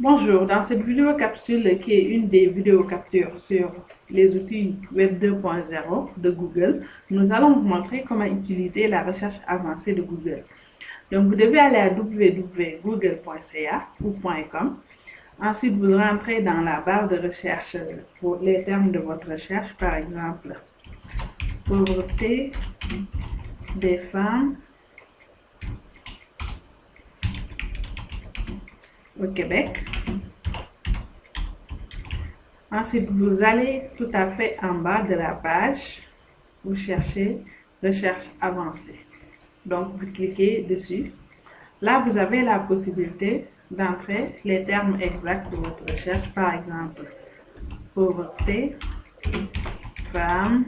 Bonjour, dans cette vidéo capsule qui est une des vidéos captures sur les outils Web 2.0 de Google, nous allons vous montrer comment utiliser la recherche avancée de Google. Donc vous devez aller à www.google.ca ou .com. Ensuite, vous rentrez dans la barre de recherche pour les termes de votre recherche, par exemple, pauvreté des femmes Québec. Ensuite, vous allez tout à fait en bas de la page, vous cherchez recherche avancée. Donc, vous cliquez dessus. Là, vous avez la possibilité d'entrer les termes exacts de votre recherche, par exemple, pauvreté, femme,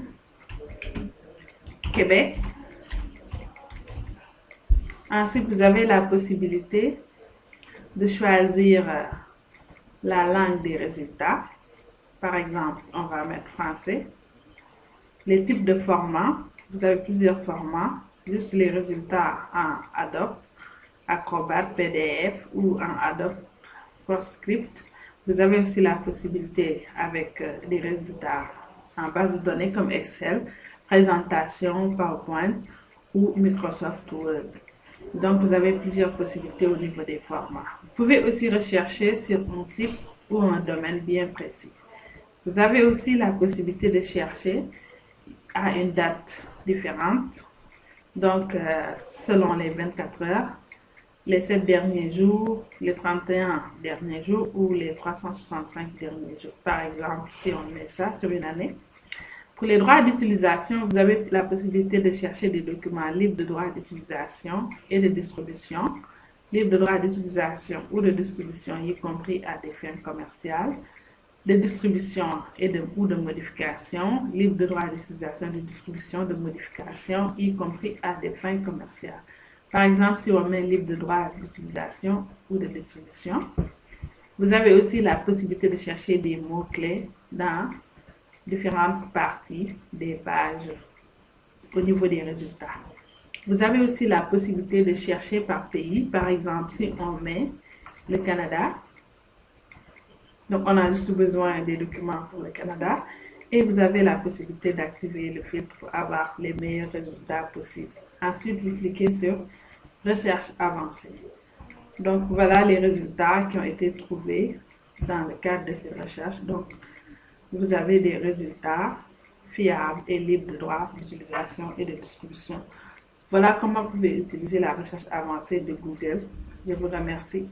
Québec. Ensuite, vous avez la possibilité de choisir euh, la langue des résultats. Par exemple, on va mettre français. Les types de formats, vous avez plusieurs formats, juste les résultats en Adobe, Acrobat, PDF ou en Adobe PostScript. Vous avez aussi la possibilité avec euh, des résultats en base de données comme Excel, présentation, PowerPoint ou Microsoft Word. Donc, vous avez plusieurs possibilités au niveau des formats. Vous pouvez aussi rechercher sur un site ou un domaine bien précis. Vous avez aussi la possibilité de chercher à une date différente. Donc, euh, selon les 24 heures, les 7 derniers jours, les 31 derniers jours ou les 365 derniers jours. Par exemple, si on met ça sur une année, pour les droits d'utilisation, vous avez la possibilité de chercher des documents libres de droits d'utilisation et de distribution, libres de droits d'utilisation ou de distribution, y compris à des fins commerciales, de distribution et de, ou de modification, libres de droits d'utilisation, de distribution, de modification, y compris à des fins commerciales. Par exemple, si on met libre de droits d'utilisation ou de distribution, vous avez aussi la possibilité de chercher des mots-clés dans différentes parties des pages au niveau des résultats. Vous avez aussi la possibilité de chercher par pays. Par exemple, si on met le Canada, donc on a juste besoin des documents pour le Canada, et vous avez la possibilité d'activer le filtre pour avoir les meilleurs résultats possibles. Ensuite, vous cliquez sur Recherche avancée. Donc voilà les résultats qui ont été trouvés dans le cadre de ces recherches. Donc, vous avez des résultats fiables et libres de droits d'utilisation et de distribution. Voilà comment vous pouvez utiliser la recherche avancée de Google. Je vous remercie.